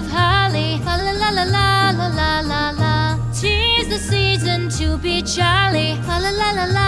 Of holly. La la la la la la la la. Tis the season to be jolly. La la la la